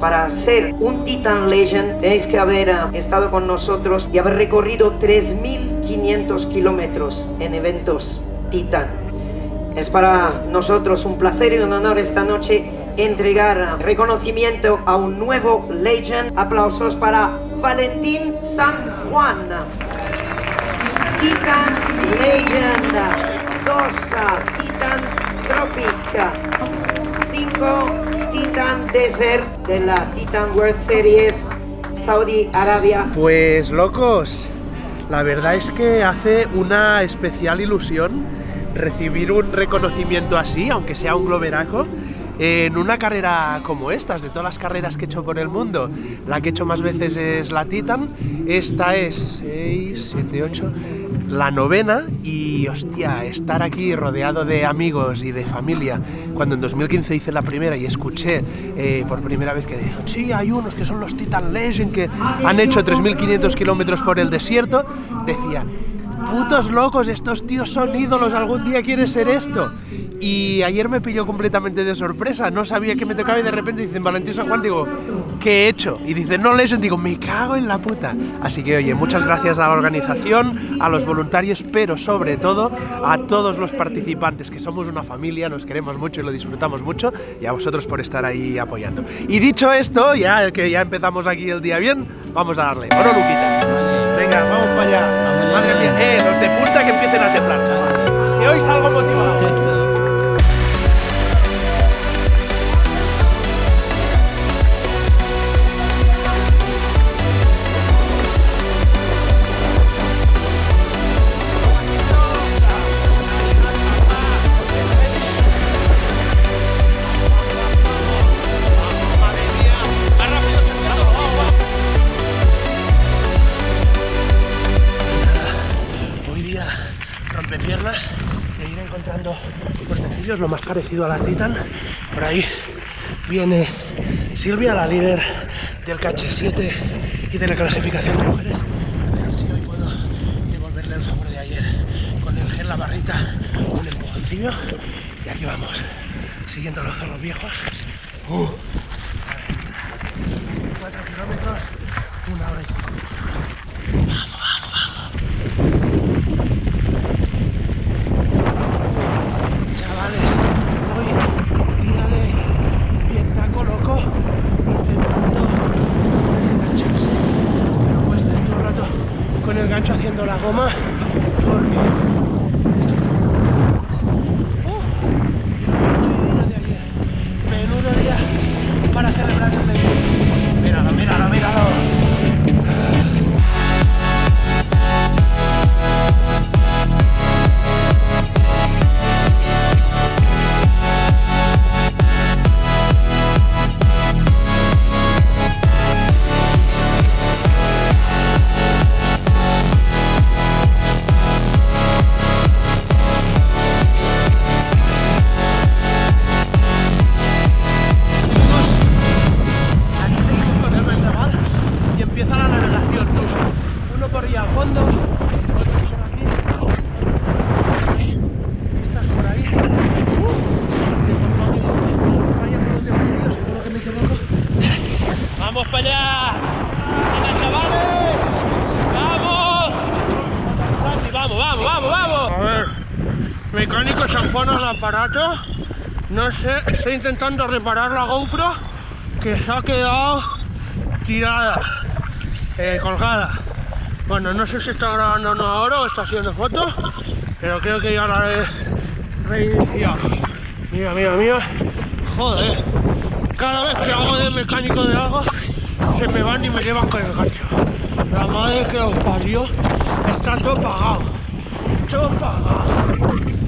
Para ser un Titan Legend tenéis que haber eh, estado con nosotros y haber recorrido 3.500 kilómetros en eventos Titan. Es para nosotros un placer y un honor esta noche entregar reconocimiento a un nuevo Legend. Aplausos para Valentín San Juan. Titan Legend 2, Titan Tropic 5, Titan Desert de la Titan World Series Saudi Arabia. Pues locos, la verdad es que hace una especial ilusión recibir un reconocimiento así, aunque sea un globeraco, en una carrera como estas, de todas las carreras que he hecho por el mundo, la que he hecho más veces es la Titan, esta es 6, 7, 8, la novena y hostia, estar aquí rodeado de amigos y de familia, cuando en 2015 hice la primera y escuché eh, por primera vez que dijeron, sí, hay unos que son los Titan Legend que han hecho 3.500 kilómetros por el desierto, decía, putos locos, estos tíos son ídolos, algún día quiere ser esto. Y ayer me pilló completamente de sorpresa, no sabía que me tocaba y de repente dicen Valentín San Juan, digo, ¿qué he hecho? Y dicen, no Legend, digo, me cago en la puta. Así que oye, muchas gracias a la organización, a los voluntarios, pero sobre todo a todos los participantes, que somos una familia, nos queremos mucho y lo disfrutamos mucho, y a vosotros por estar ahí apoyando. Y dicho esto, ya que ya empezamos aquí el día bien, vamos a darle. Bueno, Luquita. Venga, vamos para allá. Madre mía, eh, los de punta que empiecen a temblar, chaval. Que hoy salgo motivado. Lo más parecido a la Titan. Por ahí viene Silvia, la líder del KH7 y de la clasificación de mujeres. A ver si hoy puedo devolverle el favor de ayer con el gel, la barrita, un empujoncillo. Y aquí vamos, siguiendo los zorros viejos. Uh, 4 kilómetros, aparato. No sé, estoy intentando reparar la GoPro que se ha quedado tirada eh, colgada. Bueno, no sé si está grabando no ahora o está haciendo fotos pero creo que ya la he reiniciado. Mira, mira, mira. Joder cada vez que hago de mecánico de algo se me van y me llevan con el gancho. La madre que los parió está todo pagado todo pagado. todo pagado 50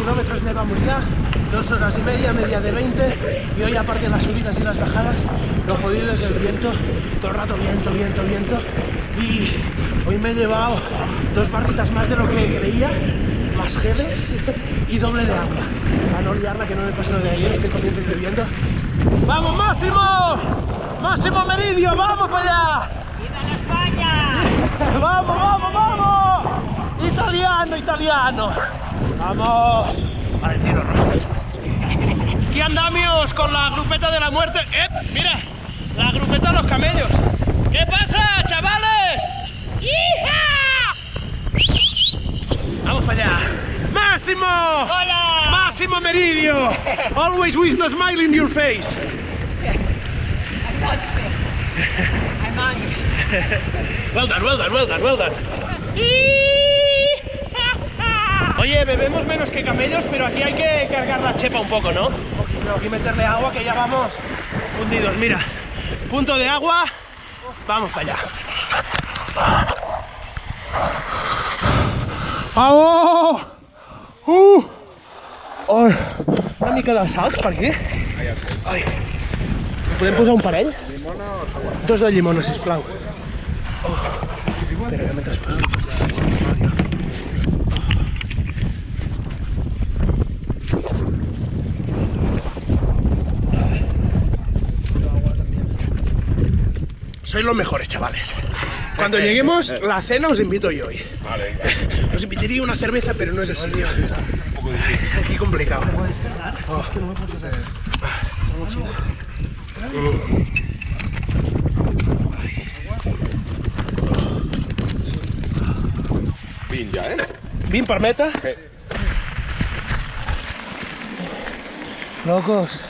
kilómetros llevamos ya, dos horas y media, media de 20 Y hoy, aparte de las subidas y las bajadas, lo jodido es el viento, todo el rato viento, viento, viento. Y hoy me he llevado dos barritas más de lo que creía, más geles y doble de agua. Para no liarla, que no me pase lo de ayer, estoy corriendo y bebiendo. ¡Vamos, Máximo! ¡Máximo Meridio, vamos para allá! ¡Viva España! ¡Vamos, vamos, vamos! ¡Italiano, italiano! ¡Vamos! Valentino Rosas. Aquí andamos con la grupeta de la muerte. ¡Eh! Mira, la grupeta de los camellos. ¿Qué pasa, chavales? ¡Hija! Vamos para allá. ¡Máximo! ¡Hola! ¡Máximo Meridio! Always with the smile in your face. I'm not fair. I'm angry. Well done, well done, well done, well done. Oye, bebemos menos que camellos, pero aquí hay que cargar la chepa un poco, ¿no? Poquito, y meterle agua que ya vamos fundidos. Mira, punto de agua, vamos para allá. ¡Vamos! ¡Uh! Ai, una mica de salts per aquí. Ai. Podem posar un parell? Dos de llimona, sisplau. Oh. Espera, que mentre poso... Sois los mejores, chavales. Cuando lleguemos, la cena os invito yo hoy. Vale, Os invitaría una cerveza, pero no es el sitio. Aquí complicado. Oh. Fin ya, ¿eh? ¿Bien permeta? Sí. Locos,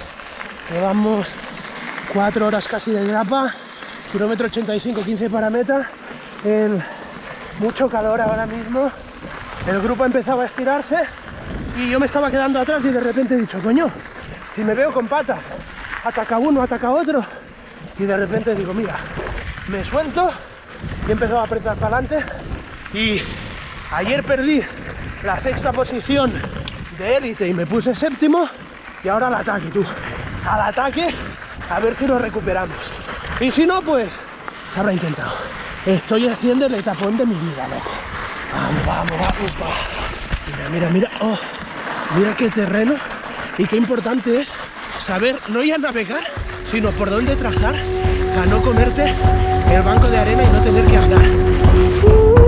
llevamos cuatro horas casi de grapa, kilómetro 85, 15 para meta, mucho calor ahora mismo. El grupo ha empezado a estirarse y yo me estaba quedando atrás y de repente he dicho, coño, si me veo con patas, ataca uno, ataca otro. Y de repente digo, mira, me suelto y he empezado a apretar para adelante. Y ayer perdí la sexta posición de élite y me puse séptimo. Y ahora al ataque, tú. Al ataque, a ver si lo recuperamos. Y si no, pues se habrá intentado. Estoy haciendo el etapón de mi vida, loco. Vamos, vamos, vamos, va. Mira, mira, mira. Oh, mira qué terreno. Y qué importante es saber no ya navegar, sino por dónde trazar para no comerte el banco de arena y no tener que andar.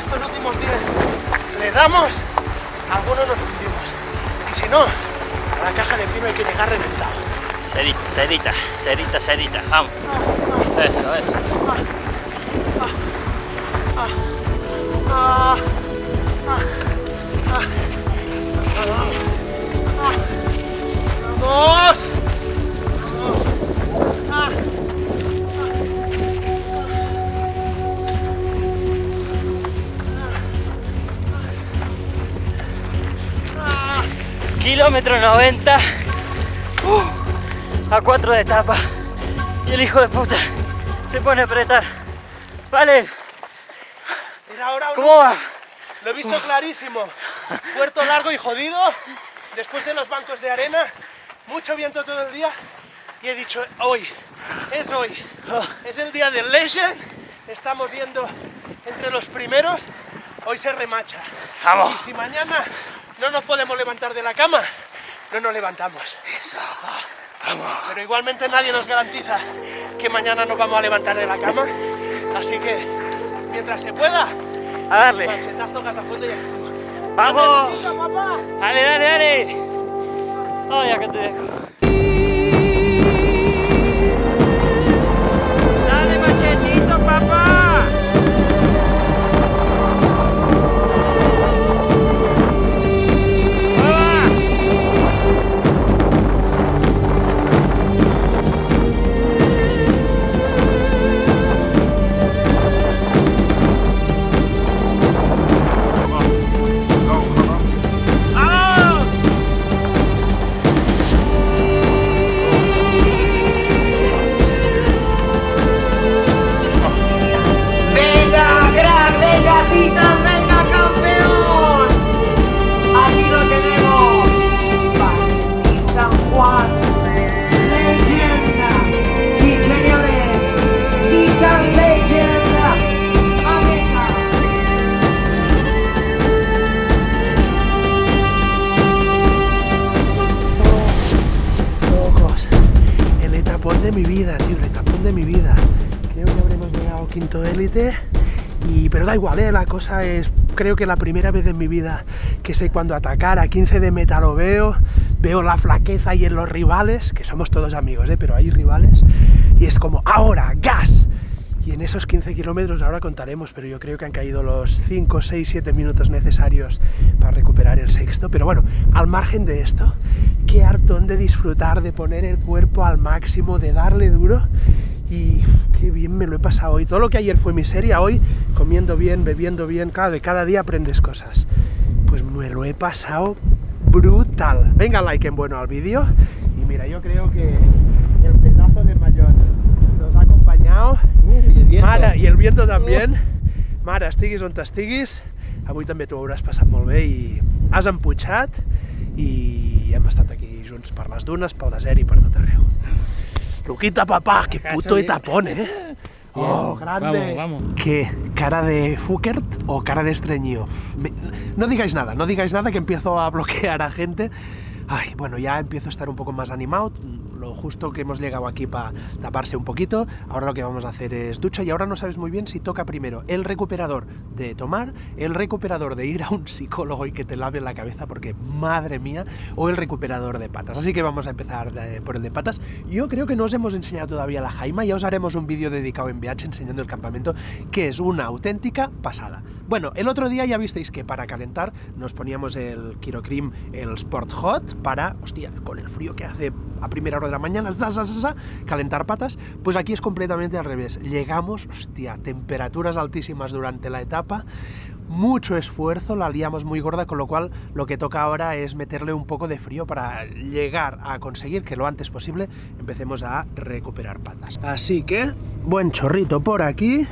Estos últimos días le damos, algunos nos fundimos. Y si no, a la caja de pino hay que llegar reventado. Cerita, cerita, cerita, cerita. Vamos. Eso, eso. Ah. ¡Vamos! ¡Vamos! Kilómetro 90. Uh, a 4 de etapa. Y el hijo de puta se pone a apretar. Vale, ¿cómo va? Lo he visto clarísimo. Puerto largo y jodido. Después de los bancos de arena. Mucho viento todo el día. Y he dicho, hoy, es hoy. Es el día del Legend. Estamos yendo entre los primeros. Hoy se remacha. Vamos. Y si mañana no nos podemos levantar de la cama, no nos levantamos. Eso. Vamos. Pero igualmente nadie nos garantiza que mañana nos vamos a levantar de la cama. Así que, mientras se pueda, A darle. machetazo, gas a fondo y a Vamos. Dale, dale, dale. Ay, acá te dejo. Y, pero da igual, ¿eh? la cosa es, creo que la primera vez en mi vida que sé cuándo atacar, a 15 de meta lo veo, veo la flaqueza y en los rivales, que somos todos amigos, ¿eh? pero hay rivales, y es como, ahora, gas, y en esos 15 kilómetros ahora contaremos, pero yo creo que han caído los 5, 6, 7 minutos necesarios para recuperar el sexto. Pero bueno, al margen de esto, qué hartón de disfrutar, de poner el cuerpo al máximo, de darle duro. Y qué bien me lo he pasado hoy. Todo lo que ayer fue miseria, hoy comiendo bien, bebiendo bien, claro, de cada día aprendes cosas. Pues me lo he pasado brutal. Venga, like en bueno al vídeo. Y mira, yo creo que el pedazo de mayor nos ha acompanyado Mare, i el viento també. Mare, estiguis on estiguis, avui també t'ho hauràs passat molt bé i has emputxat i hem estat aquí junts per les dunes, pel desert i per tot arreu. Luquita, papá, qué puto etapón, ¿eh? Oh, grande. Vamos, vamos. ¿Qué? ¿Cara de Fukert o cara de estreñido? No digáis nada, no digáis nada que empiezo a bloquear a gente. Ay, bueno, ya empiezo a estar un poco más animado. Lo justo que hemos llegado aquí para taparse un poquito. Ahora lo que vamos a hacer es ducha y ahora no sabes muy bien si toca primero el recuperador de tomar, el recuperador de ir a un psicólogo y que te lave la cabeza porque madre mía, o el recuperador de patas. Así que vamos a empezar por el de patas. Yo creo que no os hemos enseñado todavía la Jaima, ya os haremos un vídeo dedicado en VH enseñando el campamento, que es una auténtica pasada. Bueno, el otro día ya visteis que para calentar nos poníamos el Kirokrim, el Sport Hot, para, hostia, con el frío que hace a primera hora de la mañana, calentar patas, pues aquí es completamente al revés. Llegamos, hostia, temperaturas altísimas durante la etapa, mucho esfuerzo, la liamos muy gorda, con lo cual lo que toca ahora es meterle un poco de frío para llegar a conseguir que lo antes posible empecemos a recuperar patas. Así que, buen chorrito por aquí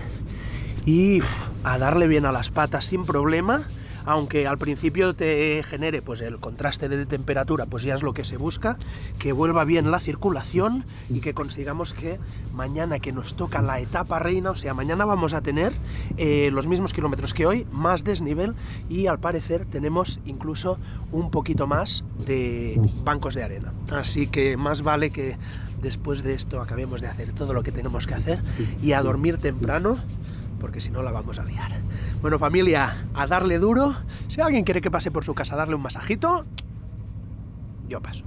y a darle bien a las patas sin problema. Aunque al principio te genere pues el contraste de temperatura, pues ya es lo que se busca, que vuelva bien la circulación y que consigamos que mañana que nos toca la etapa reina, o sea, mañana vamos a tener eh, los mismos kilómetros que hoy, más desnivel y al parecer tenemos incluso un poquito más de bancos de arena. Así que más vale que después de esto acabemos de hacer todo lo que tenemos que hacer y a dormir temprano porque si no la vamos a liar. Bueno familia, a darle duro. Si alguien quiere que pase por su casa a darle un masajito, yo paso.